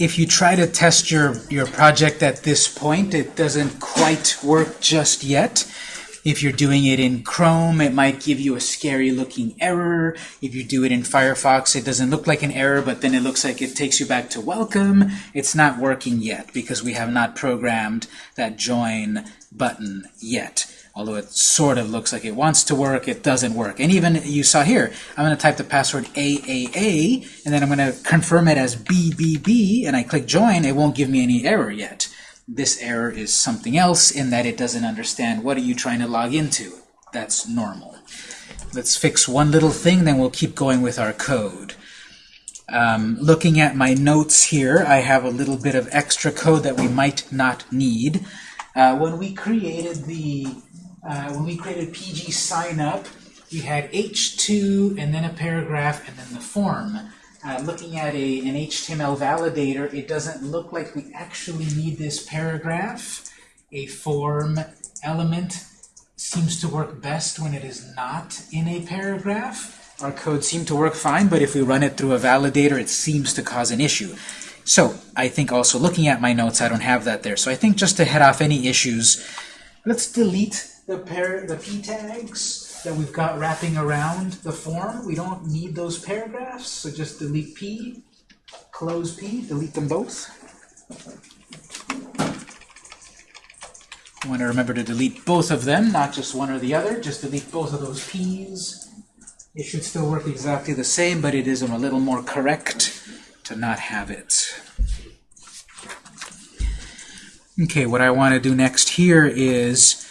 if you try to test your, your project at this point, it doesn't quite work just yet. If you're doing it in Chrome, it might give you a scary looking error. If you do it in Firefox, it doesn't look like an error, but then it looks like it takes you back to welcome. It's not working yet because we have not programmed that join button yet. Although it sort of looks like it wants to work, it doesn't work. And even you saw here, I'm going to type the password AAA, and then I'm going to confirm it as BBB, and I click join, it won't give me any error yet. This error is something else in that it doesn't understand what are you trying to log into. That's normal. Let's fix one little thing, then we'll keep going with our code. Um, looking at my notes here, I have a little bit of extra code that we might not need. Uh, when we created the uh, when we created PG sign up, we had H2 and then a paragraph and then the form. Uh, looking at a, an HTML validator, it doesn't look like we actually need this paragraph. A form element seems to work best when it is not in a paragraph. Our code seemed to work fine, but if we run it through a validator, it seems to cause an issue. So I think also looking at my notes, I don't have that there. So I think just to head off any issues, let's delete the, the p tags that we've got wrapping around the form. We don't need those paragraphs, so just delete P, close P, delete them both. want to remember to delete both of them, not just one or the other. Just delete both of those P's. It should still work exactly the same, but it is a little more correct to not have it. Okay, what I want to do next here is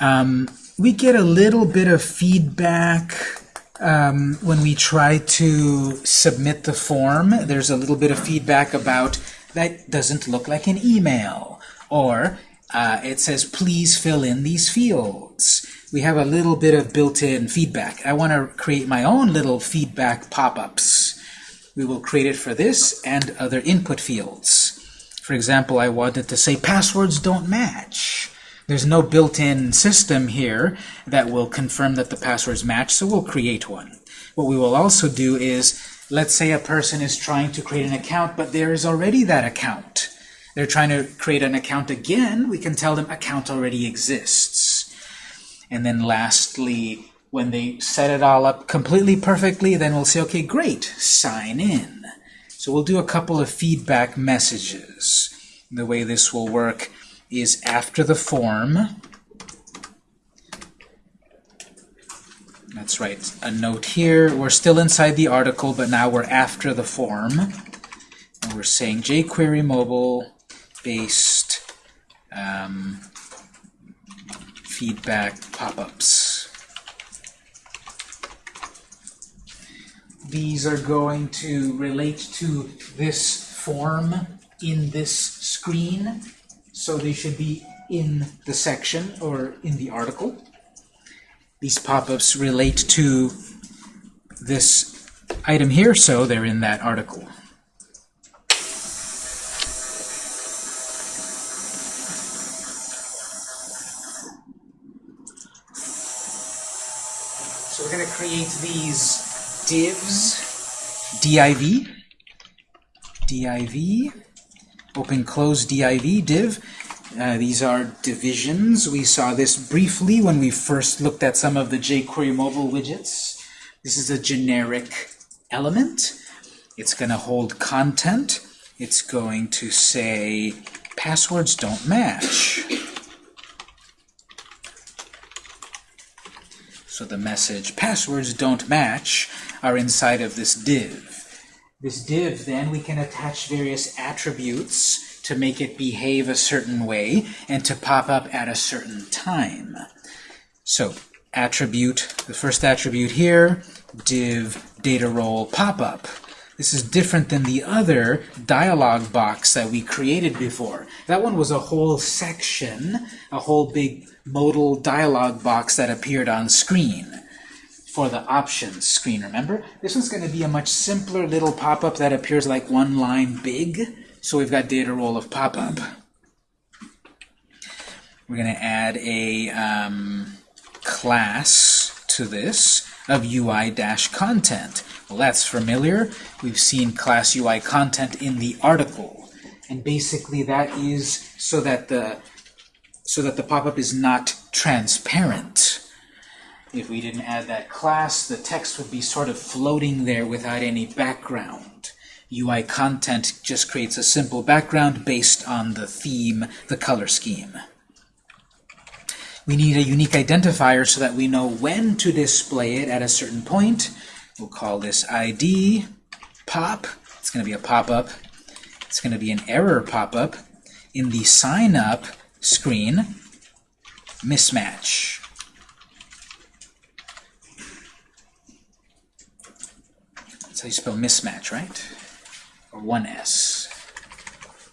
um, we get a little bit of feedback um, when we try to submit the form. There's a little bit of feedback about that doesn't look like an email. Or uh, it says, please fill in these fields. We have a little bit of built-in feedback. I want to create my own little feedback pop-ups. We will create it for this and other input fields. For example, I wanted to say passwords don't match. There's no built-in system here that will confirm that the passwords match, so we'll create one. What we will also do is, let's say a person is trying to create an account, but there is already that account. They're trying to create an account again, we can tell them account already exists. And then lastly, when they set it all up completely perfectly, then we'll say, okay, great, sign in. So we'll do a couple of feedback messages. The way this will work is after the form. That's right, a note here. We're still inside the article, but now we're after the form. And we're saying jQuery mobile based um, feedback pop-ups. These are going to relate to this form in this screen so they should be in the section or in the article. These pop-ups relate to this item here, so they're in that article. So we're going to create these divs, div, div, open close div div. Uh, these are divisions. We saw this briefly when we first looked at some of the jQuery mobile widgets. This is a generic element. It's going to hold content. It's going to say passwords don't match. So the message passwords don't match are inside of this div. This div, then, we can attach various attributes to make it behave a certain way and to pop up at a certain time. So, attribute, the first attribute here, div data role pop-up. This is different than the other dialog box that we created before. That one was a whole section, a whole big modal dialog box that appeared on screen for the options screen, remember? This one's going to be a much simpler little pop-up that appears like one line big. So we've got data role of pop-up. We're going to add a um, class to this of UI-content. Well, that's familiar. We've seen class UI content in the article. And basically that is so that the so that the pop-up is not transparent. If we didn't add that class, the text would be sort of floating there without any background. UI content just creates a simple background based on the theme, the color scheme. We need a unique identifier so that we know when to display it at a certain point. We'll call this ID pop. It's going to be a pop-up. It's going to be an error pop-up. In the sign up screen, mismatch. That's how you spell mismatch, right? Or one S.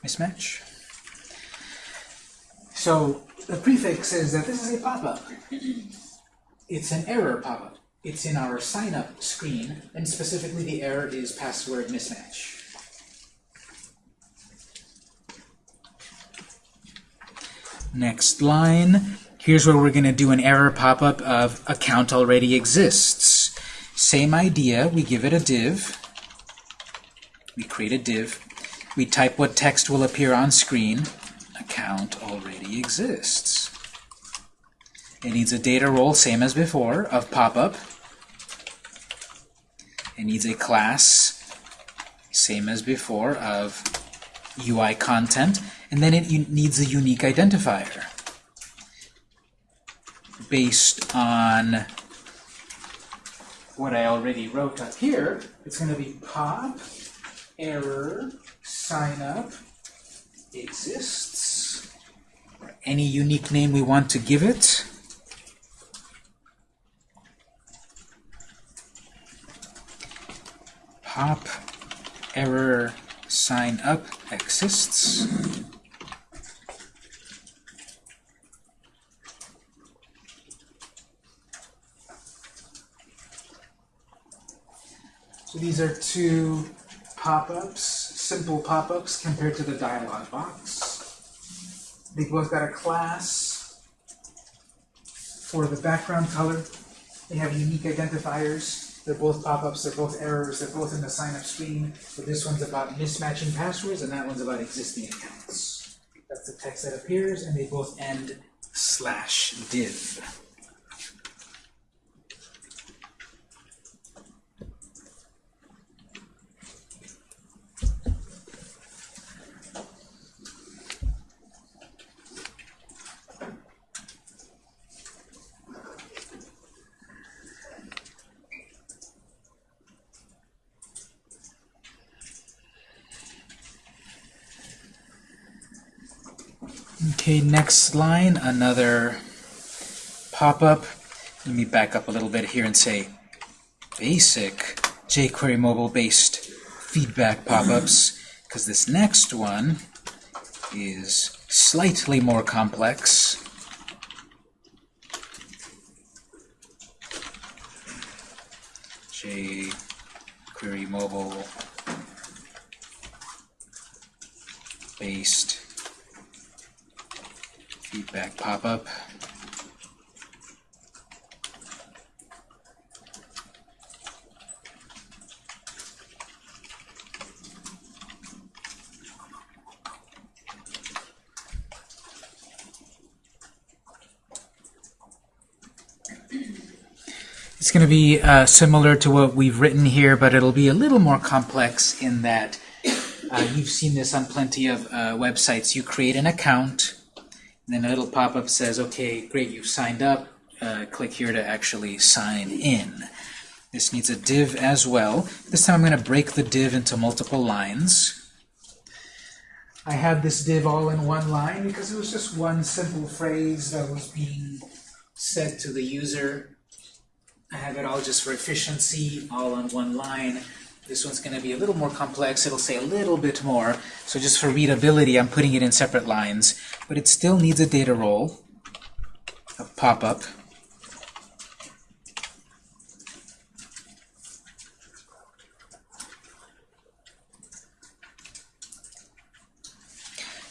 Mismatch. So the prefix says that this is a pop-up. It's an error pop-up. It's in our sign-up screen, and specifically the error is password mismatch. Next line. Here's where we're going to do an error pop-up of account already exists. Same idea, we give it a div. We create a div. We type what text will appear on screen. Account already exists. It needs a data role, same as before, of pop-up. It needs a class, same as before, of UI content. And then it needs a unique identifier based on what I already wrote up here. It's going to be pop error sign up exists. Any unique name we want to give it. Pop error sign up exists. So these are two pop-ups, simple pop-ups compared to the dialog box. They both got a class for the background color. They have unique identifiers. They're both pop-ups, they're both errors, they're both in the sign-up screen. But this one's about mismatching passwords, and that one's about existing accounts. That's the text that appears, and they both end slash div. Okay, next line, another pop-up. Let me back up a little bit here and say basic jQuery mobile-based feedback pop-ups, because this next one is slightly more complex. jQuery mobile based feedback pop-up. It's going to be uh, similar to what we've written here, but it'll be a little more complex in that uh, you've seen this on plenty of uh, websites. You create an account, then a little pop-up says, okay, great, you've signed up. Uh, click here to actually sign in. This needs a div as well. This time I'm going to break the div into multiple lines. I had this div all in one line because it was just one simple phrase that was being said to the user. I have it all just for efficiency, all on one line. This one's going to be a little more complex. It'll say a little bit more. So just for readability, I'm putting it in separate lines. But it still needs a data role, a pop-up.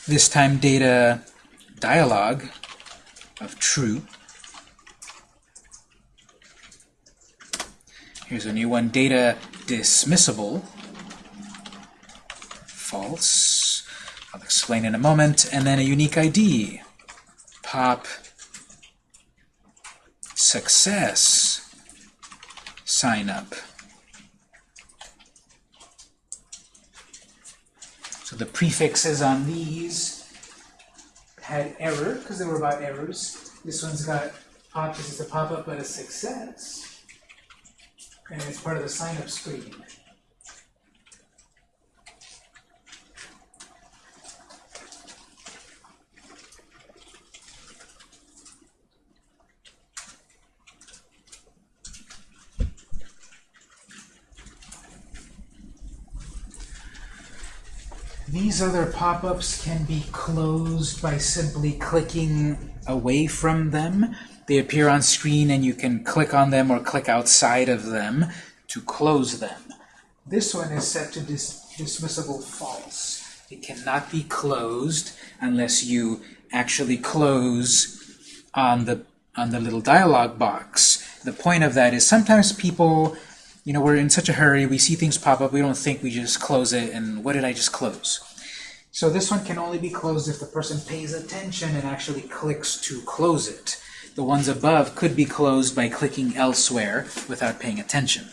This time data dialog of true. Here's a new one, data dismissible, false, I'll explain in a moment, and then a unique ID, pop. Success. Sign up. So the prefixes on these had error, because they were about errors. This one's got pop, this is a pop-up, but a success. And it's part of the sign-up screen. These other pop-ups can be closed by simply clicking away from them. They appear on screen and you can click on them or click outside of them to close them. This one is set to dis dismissible false. It cannot be closed unless you actually close on the on the little dialog box. The point of that is sometimes people you know, we're in such a hurry, we see things pop up, we don't think we just close it, and what did I just close? So this one can only be closed if the person pays attention and actually clicks to close it. The ones above could be closed by clicking elsewhere without paying attention.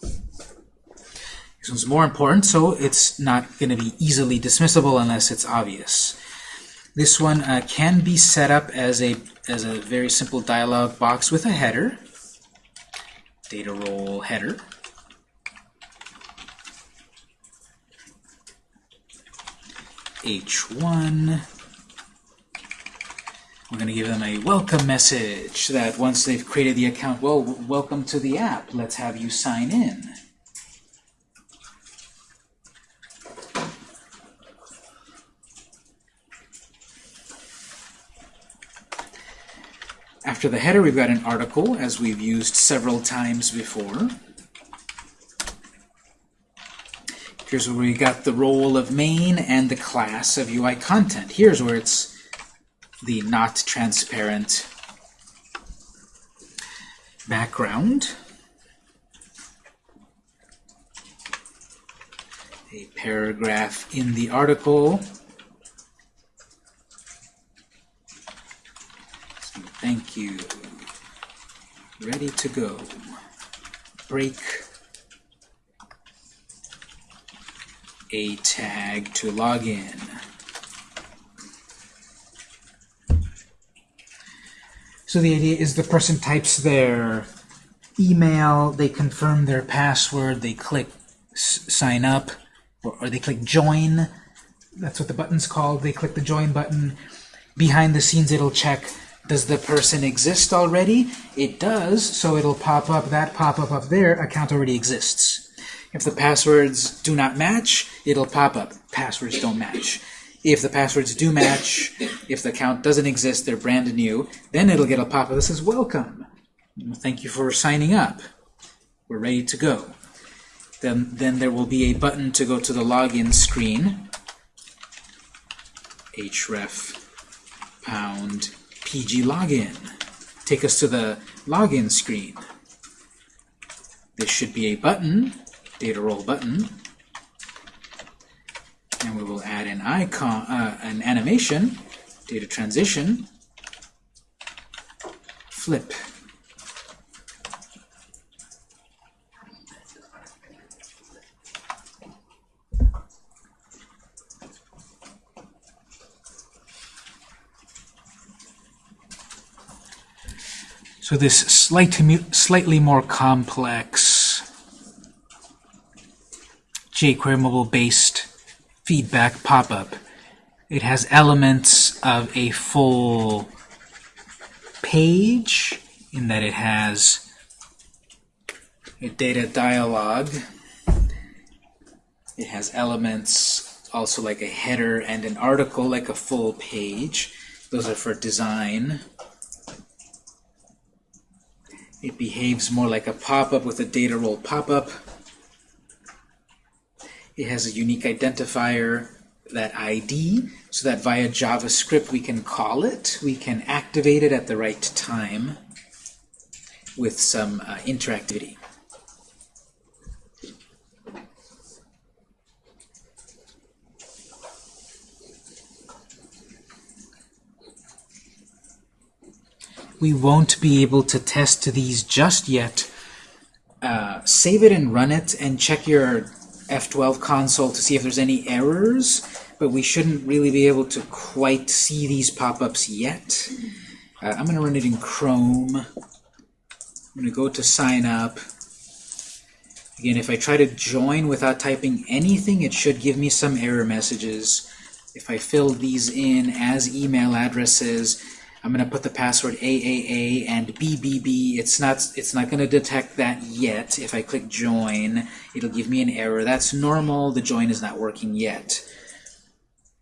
This one's more important, so it's not going to be easily dismissible unless it's obvious. This one uh, can be set up as a, as a very simple dialog box with a header data role header. H1. We're going to give them a welcome message that once they've created the account, well, welcome to the app. Let's have you sign in. After the header, we've got an article, as we've used several times before. Here's where we got the role of main and the class of UI content. Here's where it's the not transparent background. A paragraph in the article Thank you. Ready to go. Break a tag to log in. So the idea is the person types their email, they confirm their password, they click sign up, or, or they click join. That's what the button's called. They click the join button. Behind the scenes, it'll check does the person exist already? It does, so it'll pop up, that pop-up up there, account already exists. If the passwords do not match, it'll pop up, passwords don't match. If the passwords do match, if the account doesn't exist, they're brand new, then it'll get a pop-up that says, welcome. Thank you for signing up. We're ready to go. Then, then there will be a button to go to the login screen. href pound PG login. Take us to the login screen. This should be a button, data role button, and we will an icon, uh, an animation, data transition, flip. So this slightly, slightly more complex jQuery mobile-based feedback pop-up. It has elements of a full page in that it has a data dialog. It has elements also like a header and an article like a full page. Those are for design. It behaves more like a pop-up with a data role pop-up. It has a unique identifier, that ID, so that via JavaScript we can call it, we can activate it at the right time with some uh, interactivity. We won't be able to test these just yet. Uh, save it and run it and check your F12 console to see if there's any errors, but we shouldn't really be able to quite see these pop-ups yet. Uh, I'm going to run it in Chrome. I'm going to go to sign up. Again, if I try to join without typing anything, it should give me some error messages. If I fill these in as email addresses, I'm going to put the password AAA and BBB. It's not, it's not going to detect that yet. If I click join, it'll give me an error. That's normal. The join is not working yet.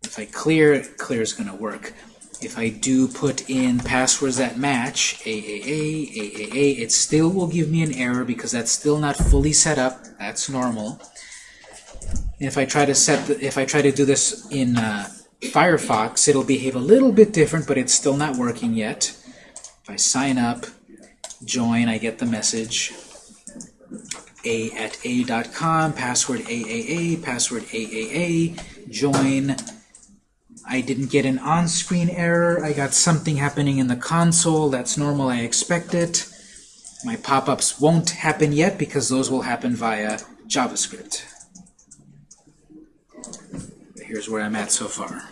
If I clear, clear is going to work. If I do put in passwords that match, AAA, AAA, it still will give me an error because that's still not fully set up. That's normal. If I try to set, the, if I try to do this in uh, Firefox, it'll behave a little bit different, but it's still not working yet. If I sign up, join, I get the message. A at a.com, password AAA, password AAA, join. I didn't get an on-screen error. I got something happening in the console. That's normal. I expect it. My pop-ups won't happen yet because those will happen via JavaScript. Here's where I'm at so far.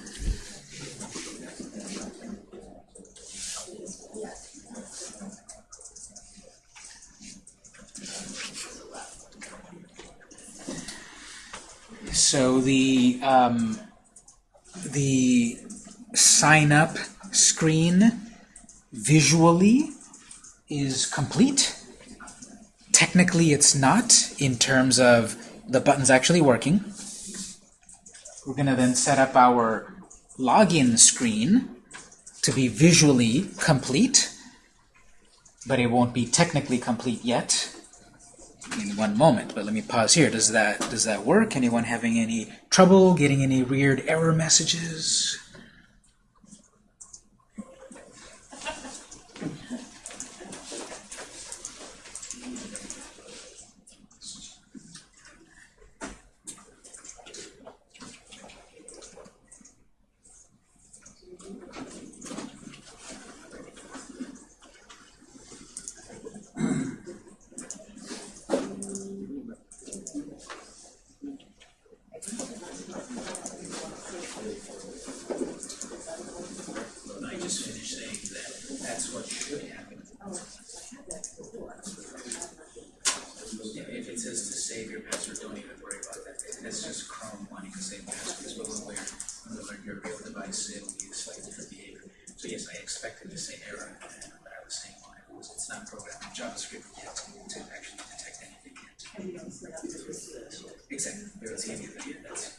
So the um, the sign up screen visually is complete. Technically, it's not in terms of the buttons actually working. We're going to then set up our login screen to be visually complete, but it won't be technically complete yet in one moment. But let me pause here. Does that does that work? Anyone having any trouble getting any weird error messages? Gracias.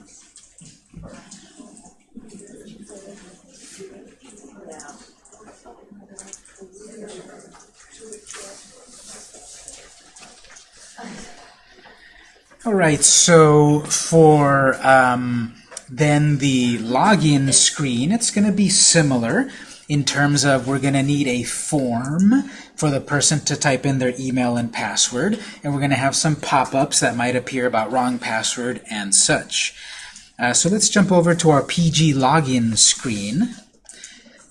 All right, so for um, then the login screen, it's going to be similar in terms of we're going to need a form for the person to type in their email and password, and we're going to have some pop-ups that might appear about wrong password and such. Uh, so let's jump over to our PG login screen,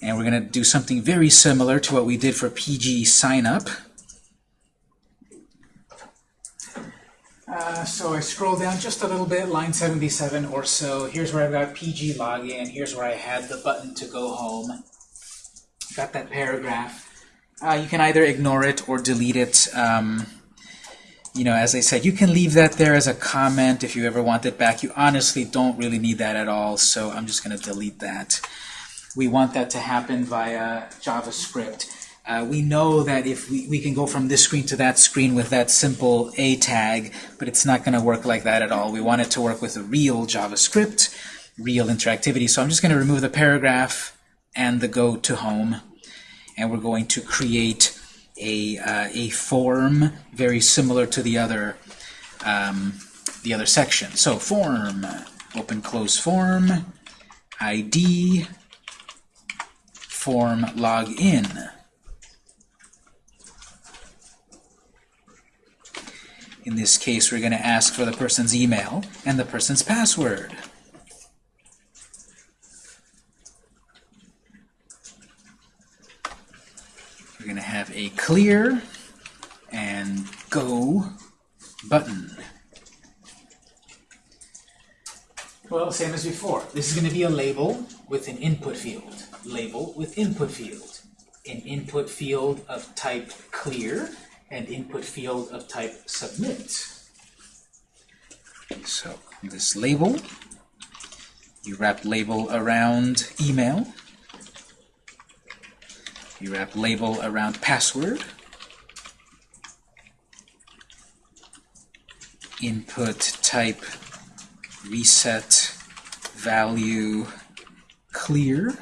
and we're going to do something very similar to what we did for PG sign up. Uh, so I scroll down just a little bit, line 77 or so. Here's where I've got PG login. Here's where I had the button to go home. Got that paragraph. Uh, you can either ignore it or delete it. Um, you know, as I said, you can leave that there as a comment if you ever want it back. You honestly don't really need that at all, so I'm just going to delete that. We want that to happen via JavaScript. Uh, we know that if we, we can go from this screen to that screen with that simple A tag, but it's not going to work like that at all. We want it to work with a real JavaScript, real interactivity. So I'm just going to remove the paragraph and the go to home, and we're going to create a, uh, a form very similar to the other um, the other section. So form, open close form, ID, form login. In this case, we're going to ask for the person's email and the person's password. We're going to have a clear and go button. Well, same as before. This is going to be a label with an input field. Label with input field. An input field of type clear and input field of type submit. So this label, you wrap label around email. You wrap label around password. Input type reset value clear.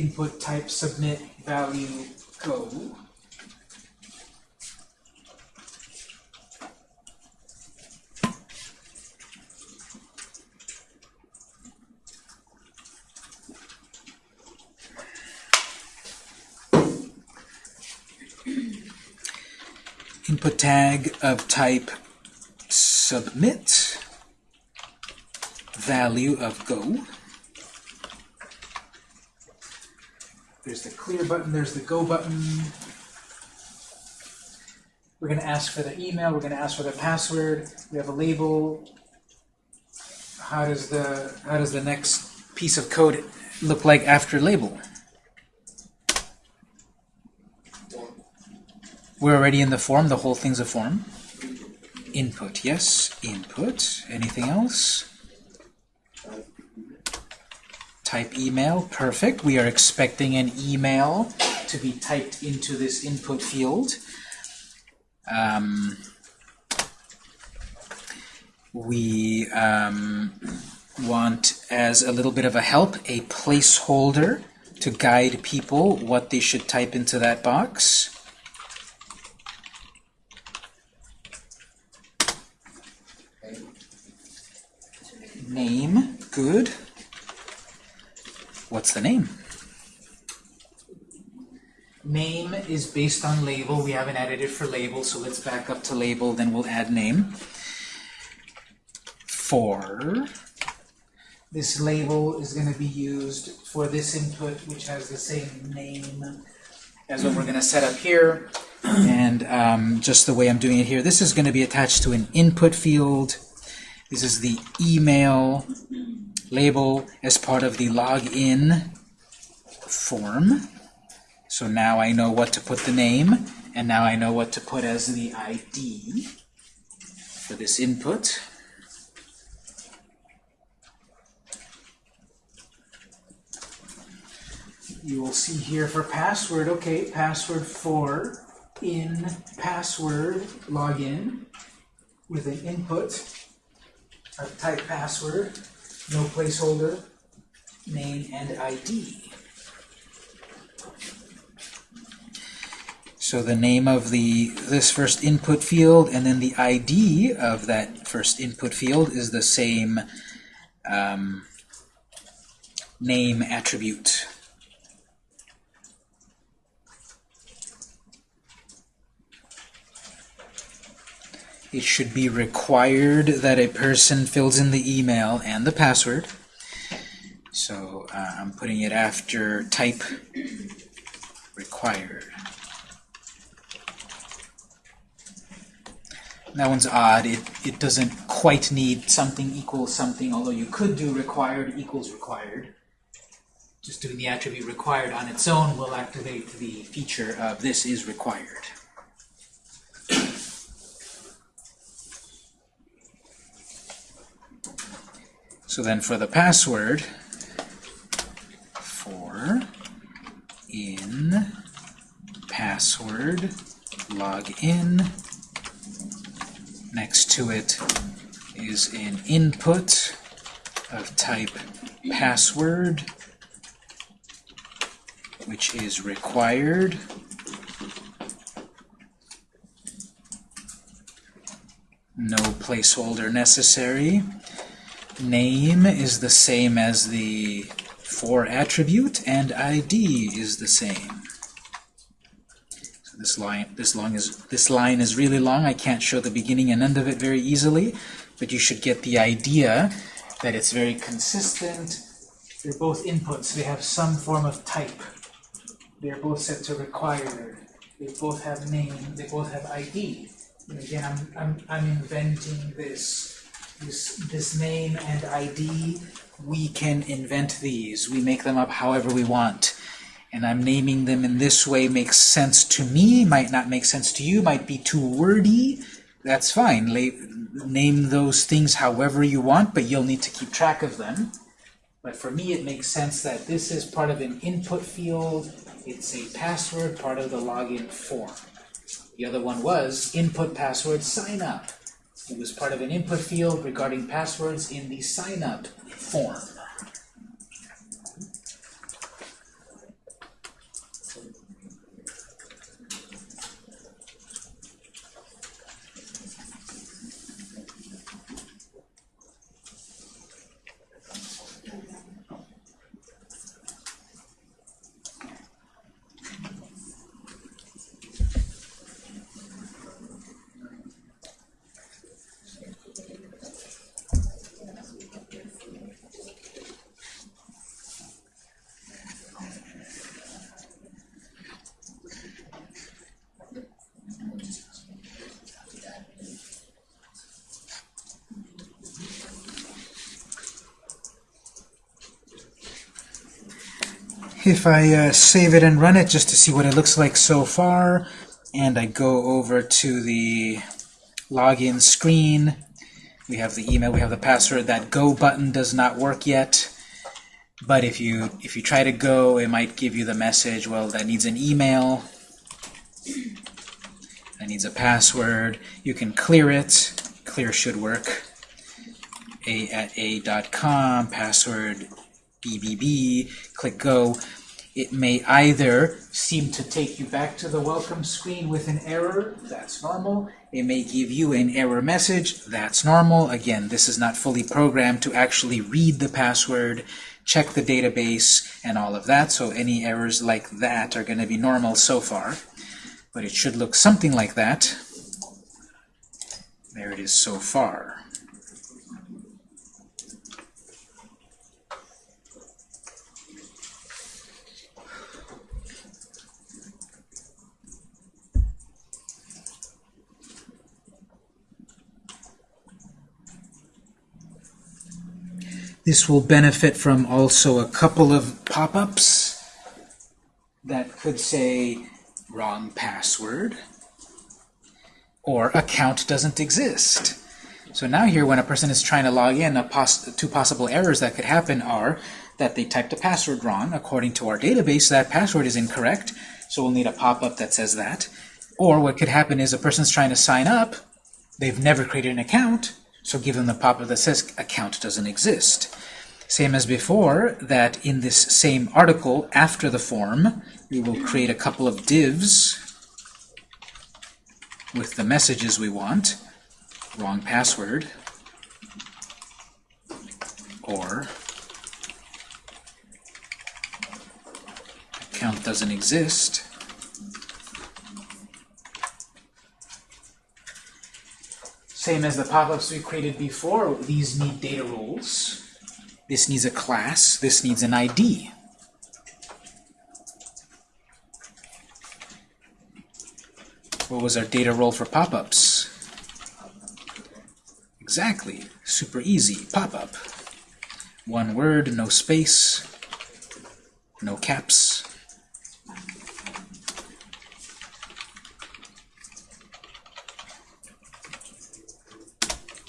Input type submit value go. input tag of type submit value of go. There's the clear button, there's the go button. We're going to ask for the email, we're going to ask for the password. We have a label. How does the how does the next piece of code look like after label? We're already in the form, the whole thing's a form. Input, yes, input. Anything else? Type email, perfect. We are expecting an email to be typed into this input field. Um, we um, want, as a little bit of a help, a placeholder to guide people what they should type into that box. Name, good. What's the name? Name is based on label. We haven't added it for label, so let's back up to label, then we'll add name. For this label is going to be used for this input, which has the same name as what we're going to set up here. And um, just the way I'm doing it here, this is going to be attached to an input field. This is the email label as part of the login form. So now I know what to put the name, and now I know what to put as the ID for this input. You will see here for password, okay, password for in password login with an input of type password, no placeholder, name, and ID. So the name of the this first input field and then the ID of that first input field is the same um, name attribute. It should be required that a person fills in the email and the password. So uh, I'm putting it after type required. That one's odd. It, it doesn't quite need something equals something, although you could do required equals required. Just doing the attribute required on its own will activate the feature of this is required. So then for the password, for in password login, next to it is an input of type password, which is required. No placeholder necessary. Name is the same as the for attribute, and ID is the same. So this line, this long is this line is really long. I can't show the beginning and end of it very easily, but you should get the idea that it's very consistent. They're both inputs. They have some form of type. They're both set to required. They both have name. They both have ID. And again, I'm I'm I'm inventing this this, this name and ID, we can invent these. We make them up however we want. And I'm naming them in this way makes sense to me, might not make sense to you, might be too wordy. That's fine. La name those things however you want, but you'll need to keep track of them. But for me, it makes sense that this is part of an input field. It's a password, part of the login form. The other one was input password sign up. It was part of an input field regarding passwords in the sign up form. If I uh, save it and run it just to see what it looks like so far, and I go over to the login screen, we have the email, we have the password. That go button does not work yet, but if you if you try to go, it might give you the message, well, that needs an email, that needs a password. You can clear it. Clear should work. a at a.com, password BBB, click go. It may either seem to take you back to the welcome screen with an error, that's normal. It may give you an error message, that's normal. Again, this is not fully programmed to actually read the password, check the database, and all of that, so any errors like that are going to be normal so far. But it should look something like that. There it is so far. This will benefit from also a couple of pop-ups that could say wrong password or account doesn't exist. So now here when a person is trying to log in, pos two possible errors that could happen are that they typed a password wrong. According to our database, that password is incorrect, so we'll need a pop-up that says that. Or what could happen is a person's trying to sign up, they've never created an account, so give them the pop-up that says account doesn't exist. Same as before, that in this same article, after the form, we will create a couple of divs. with the messages we want, wrong password, or account doesn't exist, Same as the pop-ups we created before, these need data roles. This needs a class, this needs an ID. What was our data role for pop-ups? Exactly, super easy, pop-up. One word, no space, no caps.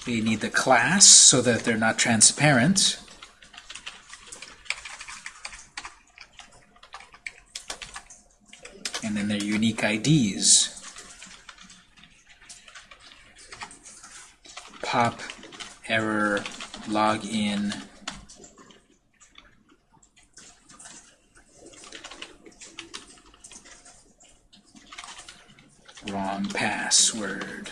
They need the class so that they're not transparent. And then their unique IDs. Pop, error, login, wrong password.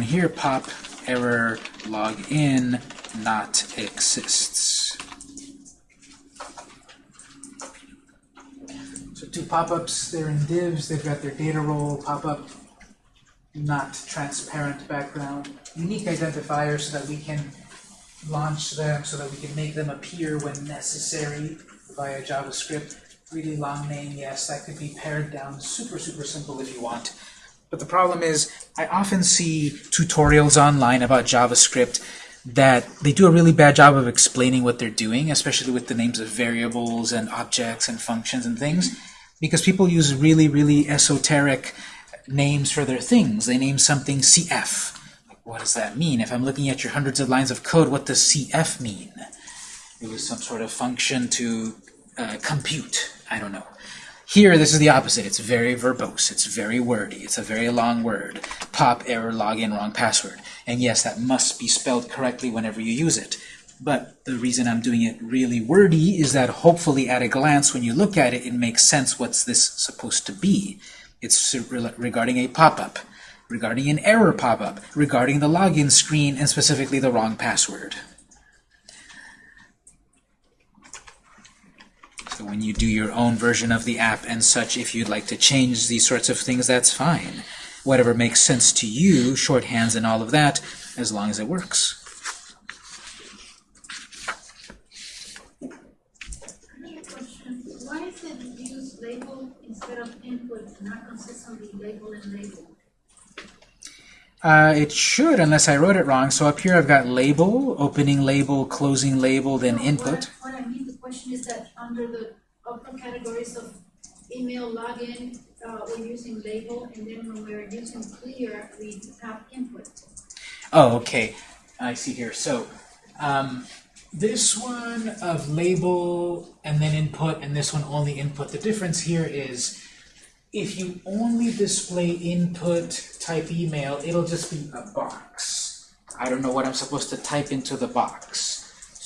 Here, pop error login not exists. So two pop-ups, they're in divs, they've got their data role, pop-up, not transparent background, unique identifiers so that we can launch them, so that we can make them appear when necessary via JavaScript. Really long name, yes, that could be pared down super, super simple if you want. But the problem is, I often see tutorials online about JavaScript that they do a really bad job of explaining what they're doing, especially with the names of variables and objects and functions and things, because people use really, really esoteric names for their things. They name something CF. What does that mean? If I'm looking at your hundreds of lines of code, what does CF mean? It was some sort of function to uh, compute. I don't know. Here, this is the opposite. It's very verbose. It's very wordy. It's a very long word. Pop, error, login, wrong password. And yes, that must be spelled correctly whenever you use it. But the reason I'm doing it really wordy is that hopefully at a glance, when you look at it, it makes sense what's this supposed to be. It's regarding a pop-up, regarding an error pop-up, regarding the login screen, and specifically the wrong password. So when you do your own version of the app and such, if you'd like to change these sorts of things, that's fine. Whatever makes sense to you, shorthands and all of that, as long as it works. Why is it use label instead of input, not consistently label and label? Uh, it should, unless I wrote it wrong. So up here I've got label, opening label, closing label, then input. What, what I mean, question is that under the upper categories of email login, uh, we're using label, and then when we're using clear, we have input. Oh, okay. I see here. So um, this one of label and then input, and this one only input. The difference here is if you only display input type email, it'll just be a box. I don't know what I'm supposed to type into the box.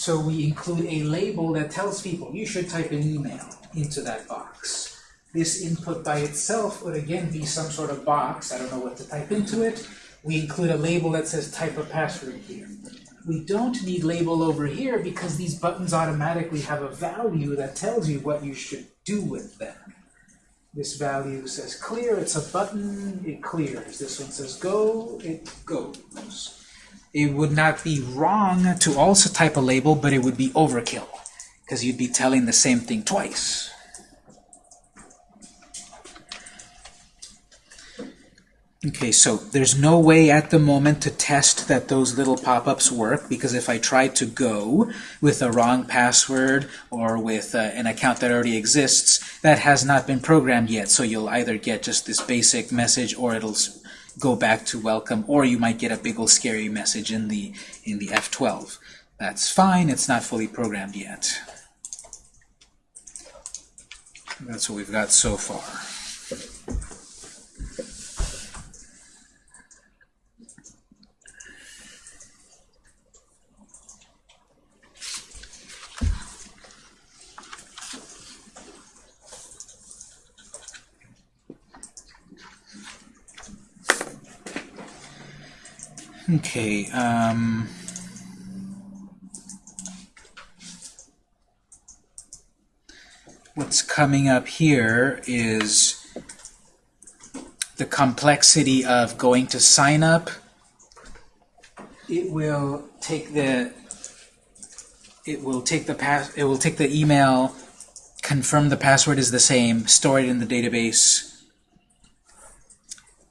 So we include a label that tells people you should type an email into that box. This input by itself would again be some sort of box. I don't know what to type into it. We include a label that says type a password here. We don't need label over here because these buttons automatically have a value that tells you what you should do with them. This value says clear, it's a button, it clears. This one says go, it goes. It would not be wrong to also type a label, but it would be overkill because you'd be telling the same thing twice. Okay, so there's no way at the moment to test that those little pop-ups work because if I try to go with a wrong password or with uh, an account that already exists, that has not been programmed yet. So you'll either get just this basic message or it'll go back to welcome or you might get a big old scary message in the in the F12. That's fine, it's not fully programmed yet. That's what we've got so far. Okay, um, what's coming up here is the complexity of going to sign up. It will take the it will take the pass it will take the email, confirm the password is the same, store it in the database,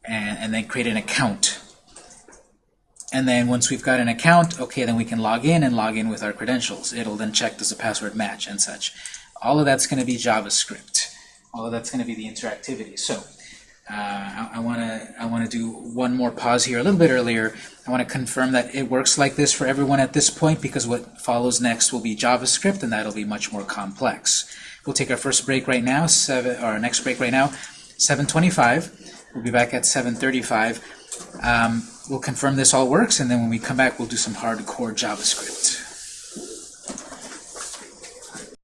and, and then create an account. And then once we've got an account, okay, then we can log in and log in with our credentials. It'll then check does the password match and such. All of that's going to be JavaScript. All of that's going to be the interactivity. So uh, I want to I want to do one more pause here a little bit earlier. I want to confirm that it works like this for everyone at this point because what follows next will be JavaScript and that'll be much more complex. We'll take our first break right now, seven, or our next break right now, 7:25. We'll be back at 7:35. Um, we'll confirm this all works, and then when we come back, we'll do some hardcore JavaScript.